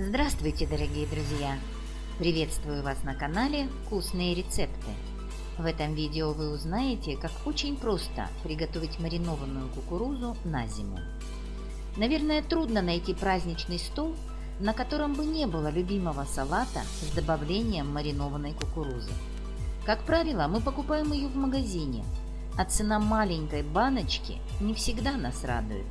Здравствуйте, дорогие друзья! Приветствую вас на канале «Вкусные рецепты». В этом видео вы узнаете, как очень просто приготовить маринованную кукурузу на зиму. Наверное, трудно найти праздничный стол, на котором бы не было любимого салата с добавлением маринованной кукурузы. Как правило, мы покупаем ее в магазине, а цена маленькой баночки не всегда нас радует.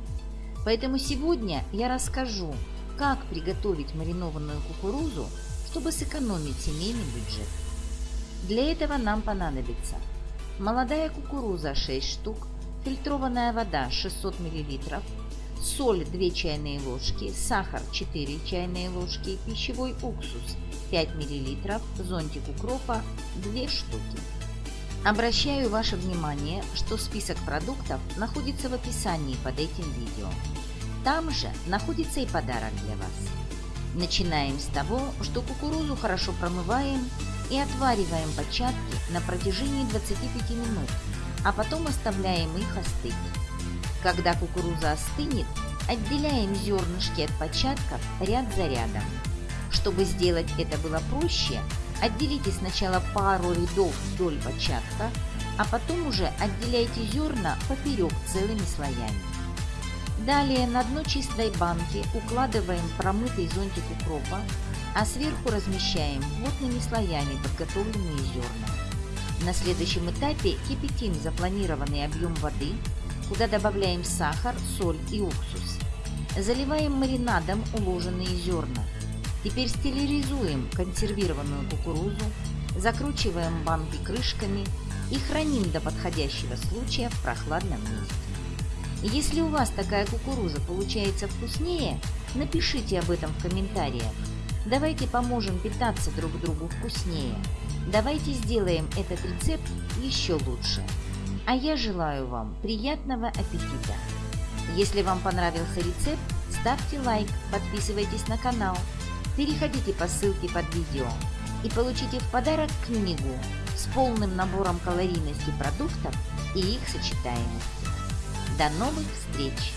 Поэтому сегодня я расскажу, как приготовить маринованную кукурузу, чтобы сэкономить семейный бюджет. Для этого нам понадобится молодая кукуруза 6 штук, фильтрованная вода 600 мл, соль 2 чайные ложки, сахар 4 чайные ложки, пищевой уксус 5 мл, зонтик укропа 2 штуки. Обращаю ваше внимание, что список продуктов находится в описании под этим видео. Там же находится и подарок для вас. Начинаем с того, что кукурузу хорошо промываем и отвариваем початки на протяжении 25 минут, а потом оставляем их остыть. Когда кукуруза остынет, отделяем зернышки от початков ряд за рядом. Чтобы сделать это было проще, отделите сначала пару рядов вдоль початка, а потом уже отделяйте зерна поперек целыми слоями. Далее на дно чистой банки укладываем промытый зонтик укропа, а сверху размещаем плотными слоями подготовленные зерна. На следующем этапе кипятим запланированный объем воды, куда добавляем сахар, соль и уксус. Заливаем маринадом уложенные зерна. Теперь стерилизуем консервированную кукурузу, закручиваем банки крышками и храним до подходящего случая в прохладном месте. Если у вас такая кукуруза получается вкуснее, напишите об этом в комментариях. Давайте поможем питаться друг другу вкуснее. Давайте сделаем этот рецепт еще лучше. А я желаю вам приятного аппетита! Если вам понравился рецепт, ставьте лайк, подписывайтесь на канал, переходите по ссылке под видео и получите в подарок книгу с полным набором калорийности продуктов и их сочетаемости. До новых встреч!